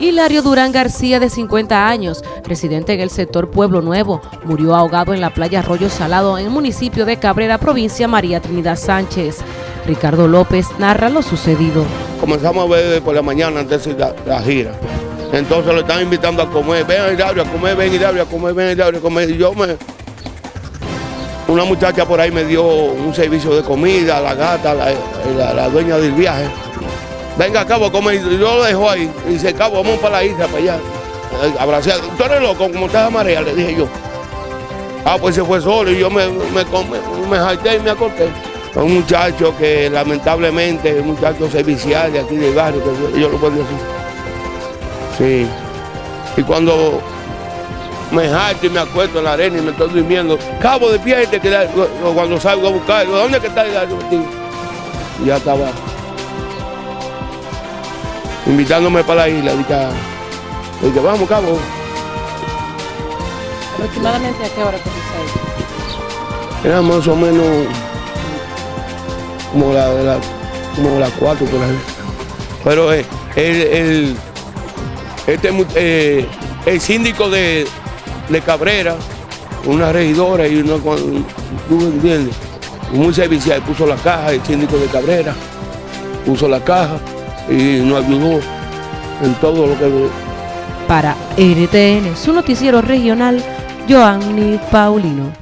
Hilario Durán García, de 50 años, residente en el sector Pueblo Nuevo, murió ahogado en la playa Arroyo Salado en el municipio de Cabrera, provincia María Trinidad Sánchez. Ricardo López narra lo sucedido. Comenzamos a ver por la mañana antes de la, gira. Entonces lo están invitando a comer. Ven Hilario a comer, ven Hilario a comer, ven Hilario a comer. Y yo me... Una muchacha por ahí me dio un servicio de comida, la gata, la dueña del viaje venga, cabo. Y yo lo dejo ahí. Y dice, cabo, vamos para la isla, para allá. Abrazado. Tú eres loco, como estás marea, le dije yo. Ah, pues se fue solo y yo me, me, me, me y me acosté. Un muchacho que lamentablemente, un muchacho servicial de aquí del barrio, que yo lo puedo decir. Sí. Y cuando me jalto y me acuesto en la arena y me estoy durmiendo, cabo de pie, que cuando salgo a buscar, ¿dónde que está el Y ya estaba invitándome para la isla. Dije, dije vamos, cabo. ¿Aproximadamente a qué hora ahí? Era más o menos como la, la como las cuatro por ahí. Pero eh, el, el, este, eh, el síndico de, de, Cabrera, una regidora y una, ¿tú entiendes? Muy servicial, puso la caja, el síndico de Cabrera puso la caja y nos ayudó en todo lo que... Para NTN, su noticiero regional, Joanny Paulino.